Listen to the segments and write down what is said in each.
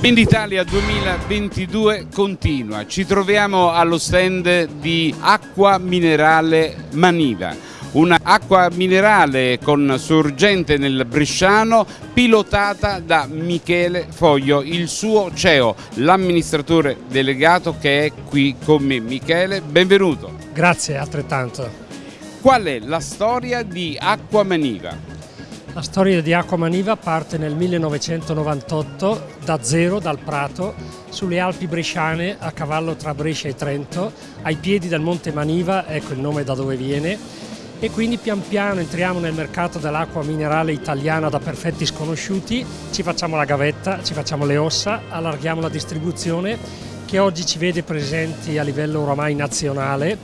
Venditalia 2022 continua, ci troviamo allo stand di acqua minerale Maniva, un'acqua minerale con sorgente nel Bresciano pilotata da Michele Foglio, il suo CEO, l'amministratore delegato che è qui con me. Michele, benvenuto. Grazie, altrettanto. Qual è la storia di Acqua Maniva? La storia di Acqua Maniva parte nel 1998 da zero, dal Prato, sulle Alpi Bresciane, a cavallo tra Brescia e Trento, ai piedi del Monte Maniva, ecco il nome da dove viene, e quindi pian piano entriamo nel mercato dell'acqua minerale italiana da perfetti sconosciuti, ci facciamo la gavetta, ci facciamo le ossa, allarghiamo la distribuzione che oggi ci vede presenti a livello oramai nazionale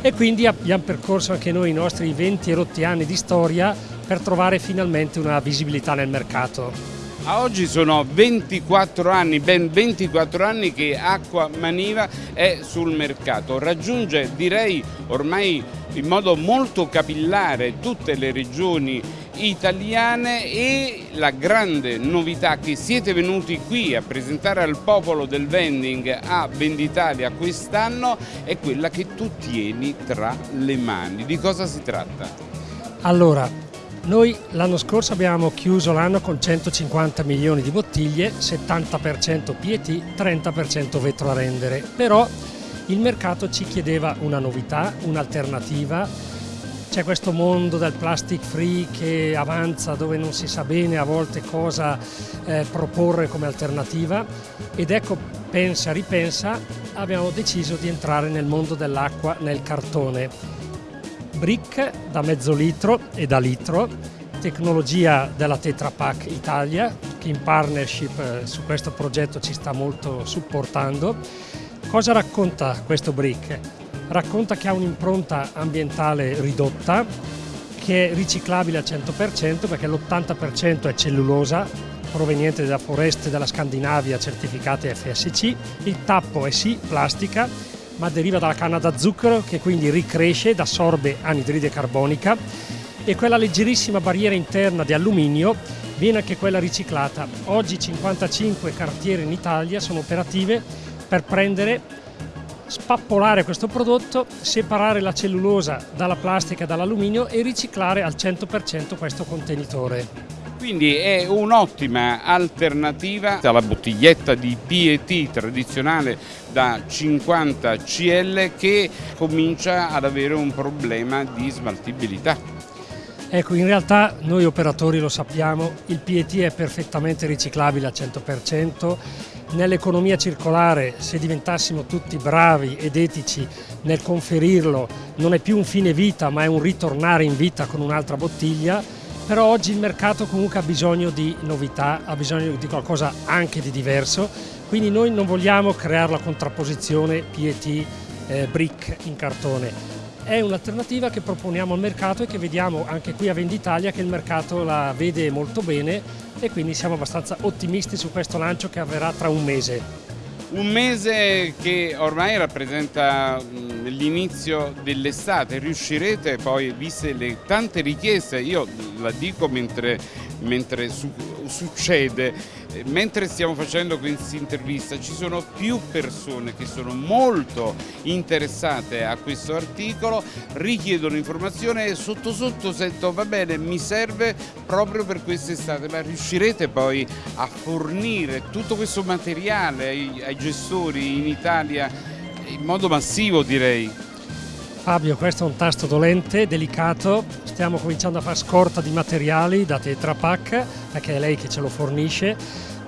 e quindi abbiamo percorso anche noi i nostri 20 e rotti anni di storia per trovare finalmente una visibilità nel mercato. A oggi sono 24 anni, ben 24 anni che Acqua Maniva è sul mercato, raggiunge direi ormai in modo molto capillare tutte le regioni italiane e la grande novità che siete venuti qui a presentare al popolo del vending a Venditalia quest'anno è quella che tu tieni tra le mani. Di cosa si tratta? Allora, noi l'anno scorso abbiamo chiuso l'anno con 150 milioni di bottiglie, 70% PET, 30% vetro a rendere, però il mercato ci chiedeva una novità, un'alternativa, c'è questo mondo del plastic free che avanza dove non si sa bene a volte cosa eh, proporre come alternativa. Ed ecco, pensa, ripensa, abbiamo deciso di entrare nel mondo dell'acqua nel cartone brick da mezzo litro e da litro, tecnologia della Tetra Pak Italia che in partnership eh, su questo progetto ci sta molto supportando. Cosa racconta questo brick? Racconta che ha un'impronta ambientale ridotta, che è riciclabile al 100% perché l'80% è cellulosa proveniente da foreste della Scandinavia certificate FSC, il tappo è sì plastica ma deriva dalla canna da zucchero che quindi ricresce ed assorbe anidride carbonica e quella leggerissima barriera interna di alluminio viene anche quella riciclata. Oggi 55 cartiere in Italia sono operative per prendere spappolare questo prodotto, separare la cellulosa dalla plastica e dall'alluminio e riciclare al 100% questo contenitore. Quindi è un'ottima alternativa alla bottiglietta di PET tradizionale da 50 CL che comincia ad avere un problema di smaltibilità. Ecco, in realtà noi operatori lo sappiamo, il PET è perfettamente riciclabile al 100%, nell'economia circolare se diventassimo tutti bravi ed etici nel conferirlo non è più un fine vita ma è un ritornare in vita con un'altra bottiglia però oggi il mercato comunque ha bisogno di novità, ha bisogno di qualcosa anche di diverso, quindi noi non vogliamo creare la contrapposizione PET eh, brick in cartone. È un'alternativa che proponiamo al mercato e che vediamo anche qui a Venditalia che il mercato la vede molto bene e quindi siamo abbastanza ottimisti su questo lancio che avverrà tra un mese. Un mese che ormai rappresenta l'inizio dell'estate, riuscirete poi, viste le tante richieste, io la dico mentre, mentre su, succede, mentre stiamo facendo questa intervista ci sono più persone che sono molto interessate a questo articolo, richiedono informazione e sotto sotto sento va bene mi serve proprio per quest'estate, ma riuscirete poi a fornire tutto questo materiale ai, ai gestori in Italia in modo massivo direi? Fabio, questo è un tasto dolente, delicato, stiamo cominciando a fare scorta di materiali da Tetra Pak, perché è lei che ce lo fornisce,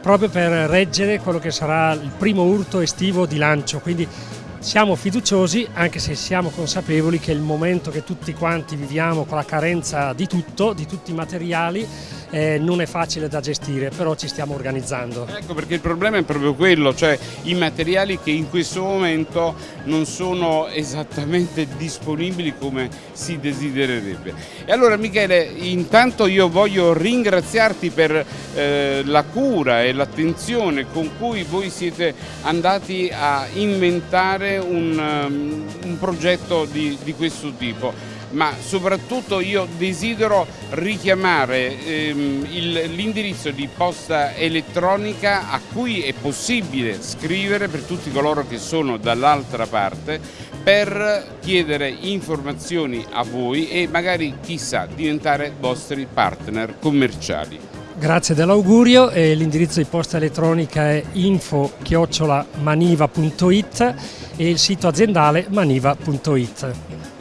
proprio per reggere quello che sarà il primo urto estivo di lancio, quindi siamo fiduciosi anche se siamo consapevoli che il momento che tutti quanti viviamo con la carenza di tutto, di tutti i materiali, eh, non è facile da gestire, però ci stiamo organizzando. Ecco perché il problema è proprio quello, cioè i materiali che in questo momento non sono esattamente disponibili come si desidererebbe. E allora Michele, intanto io voglio ringraziarti per eh, la cura e l'attenzione con cui voi siete andati a inventare un, um, un progetto di, di questo tipo ma soprattutto io desidero richiamare ehm, l'indirizzo di posta elettronica a cui è possibile scrivere per tutti coloro che sono dall'altra parte per chiedere informazioni a voi e magari chissà diventare vostri partner commerciali. Grazie dell'augurio l'indirizzo di posta elettronica è info-maniva.it e il sito aziendale maniva.it.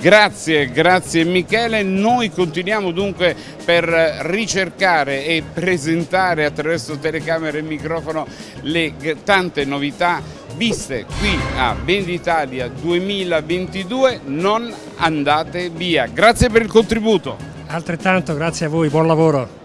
Grazie, grazie Michele. Noi continuiamo dunque per ricercare e presentare attraverso telecamera e microfono le tante novità viste qui a Venditalia 2022. Non andate via. Grazie per il contributo. Altrettanto, grazie a voi, buon lavoro.